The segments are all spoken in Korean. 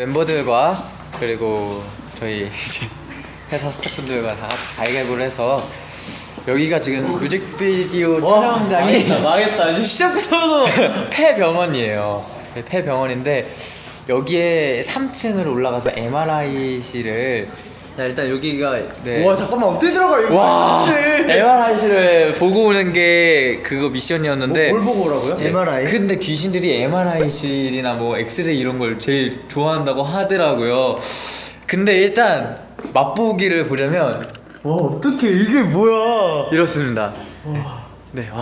멤버들과 그리고 저희 이제 회사 스태프분들과 다 같이 가위바위보를 해서 여기가 지금 뮤직비디오 촬영장이 망했다. 시작부터 폐병원이에요. 네, 폐병원인데 여기에 3층으로 올라가서 MRI실을 야 일단 여기가 네. 와 잠깐만 어떻게 들어가 이거 와 네. MRI실을 보고 오는 게 그거 미션이었는데 뭘 보고 오라고요? 네, MRI? 근데 귀신들이 MRI실이나 뭐 엑스레이 이런 걸 제일 좋아한다고 하더라고요. 근데 일단 맛보기를 보려면 와 어떻게 이게 뭐야? 이렇습니다. 네, 와.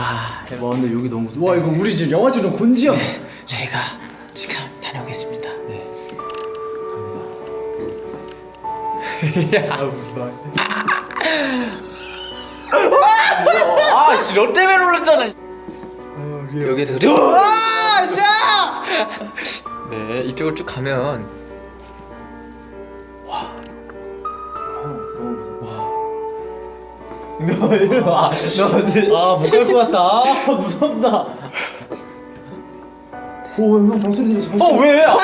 와 근데 여기 너무 와 이거 우리 지금 영화처럼 곤지암. 저희가 지금 다녀오겠습니다. 아, 씨, 너 때문에 놀랐잖아. 여기에 저아 야! 네, 이쪽으로 쭉 가면 너 이리 와. 너 아 못 갈 것 같다. 아 무섭다. 오형 발소리 들렸어. 어, 왜? 아,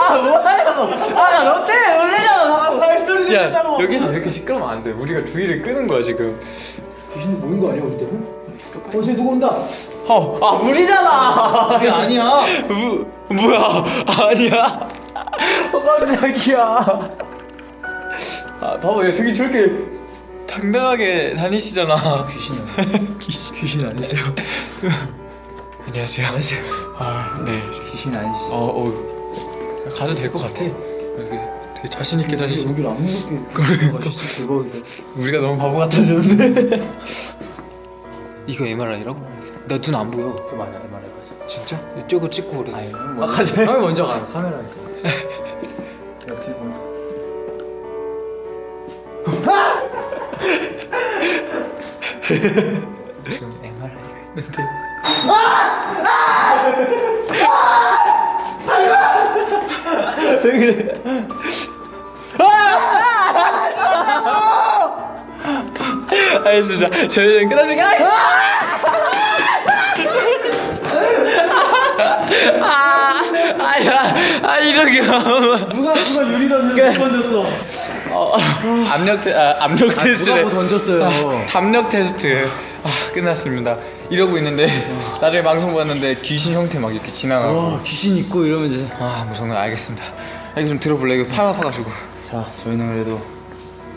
아 뭐하냐고. 아, 너 때문에 놀래잖아, 자꾸. 발소리 야, 들린다고. 여기서 이렇게 시끄러우면 안 돼. 우리가 주의를 끄는 거야, 지금. 귀신 모인 거 아니야 우리 때문에? 어 저기 누구 온다. 어, 아, 물이잖아. 그게 아니야. 무, 뭐야? 아니야. 어, 깜짝이야. 아, 봐봐, 야, 저기 저렇게 당당하게 다니시잖아. 귀신은 귀신. 귀신 아니세요? 안녕하세요. 안녕하세요. 아, 네. 귀신 아니시죠? 어, 어. 가도 될 것 같아. 이렇게 되게 자신있게 다니시 여기를 안 무섭게 가시죠 대박이다. 우리가 너무 바보 같아졌는데. 이거 MRI라고? 나 눈 안 보여. 그 맞아 그 말해 맞아. 진짜? 이쪽으로 찍고 그래. 아니 형 아, 먼저 가자. 형이 먼저 가 카메라 있잖아. 야 뒤에 먼저. 지금 MRI가 있는데. 왜 그래? 알겠습니다. 저희는 끝났으니까. 아, 아야, 아 이렇게 누가 누가 유리 던져 던졌어. 어, 압력 테, 아, 압력 테스트래. 누가 뭐 던졌어요? 아, 담력 테스트. 아, 끝났습니다. 이러고 있는데 나중에 방송 봤는데 귀신 형태 막 이렇게 지나가고. 와 귀신 있고 이러면 이제. 아, 무서운 거 알겠습니다. 아, 이거 좀 들어볼래? 이거 팔 아파가지고. 자 저희는 그래도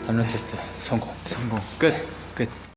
담력 테스트 성공. 성공. 끝. 끝.